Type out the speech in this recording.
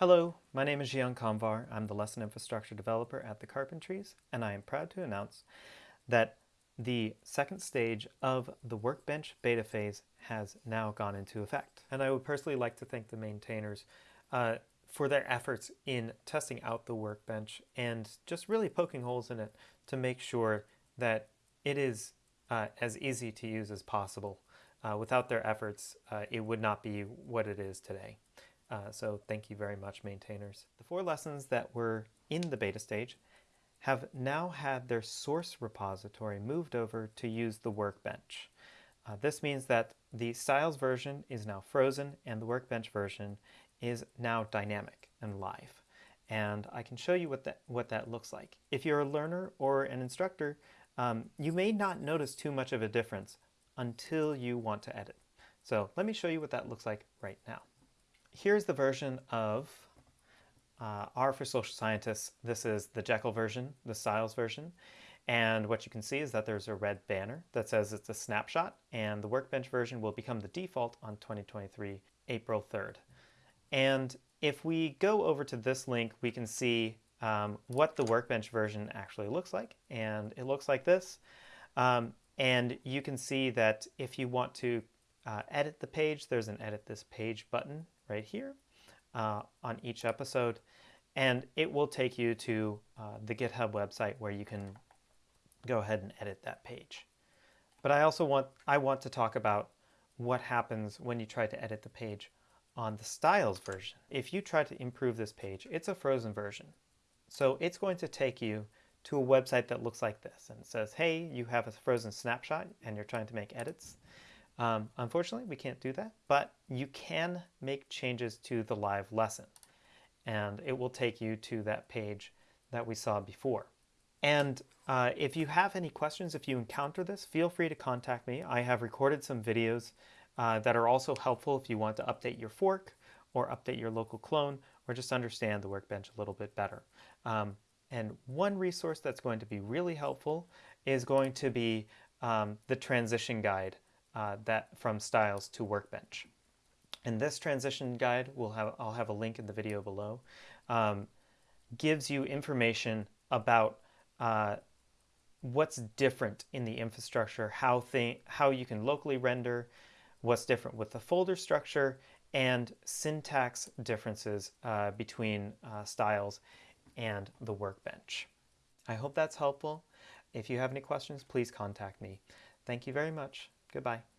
Hello, my name is Zhian Kamvar. I'm the Lesson Infrastructure Developer at the Carpentries, and I am proud to announce that the second stage of the Workbench beta phase has now gone into effect. And I would personally like to thank the maintainers uh, for their efforts in testing out the Workbench and just really poking holes in it to make sure that it is uh, as easy to use as possible. Uh, without their efforts, uh, it would not be what it is today. Uh, so thank you very much, maintainers. The four lessons that were in the beta stage have now had their source repository moved over to use the workbench. Uh, this means that the styles version is now frozen and the workbench version is now dynamic and live. And I can show you what that, what that looks like. If you're a learner or an instructor, um, you may not notice too much of a difference until you want to edit. So let me show you what that looks like right now here's the version of uh, R for Social Scientists. This is the Jekyll version, the Styles version. And what you can see is that there's a red banner that says it's a snapshot and the Workbench version will become the default on 2023 April 3rd. And if we go over to this link, we can see um, what the Workbench version actually looks like. And it looks like this. Um, and you can see that if you want to uh, edit the page, there's an edit this page button right here uh, on each episode. And it will take you to uh, the GitHub website where you can go ahead and edit that page. But I also want, I want to talk about what happens when you try to edit the page on the styles version. If you try to improve this page, it's a frozen version. So it's going to take you to a website that looks like this and says, hey, you have a frozen snapshot and you're trying to make edits. Um, unfortunately, we can't do that, but you can make changes to the live lesson and it will take you to that page that we saw before. And uh, if you have any questions, if you encounter this, feel free to contact me. I have recorded some videos uh, that are also helpful if you want to update your fork or update your local clone or just understand the workbench a little bit better. Um, and one resource that's going to be really helpful is going to be um, the transition guide uh, that from styles to workbench. And this transition guide, will have, I'll have a link in the video below, um, gives you information about uh, what's different in the infrastructure, how, thing, how you can locally render, what's different with the folder structure, and syntax differences uh, between uh, styles and the workbench. I hope that's helpful. If you have any questions, please contact me. Thank you very much. Goodbye.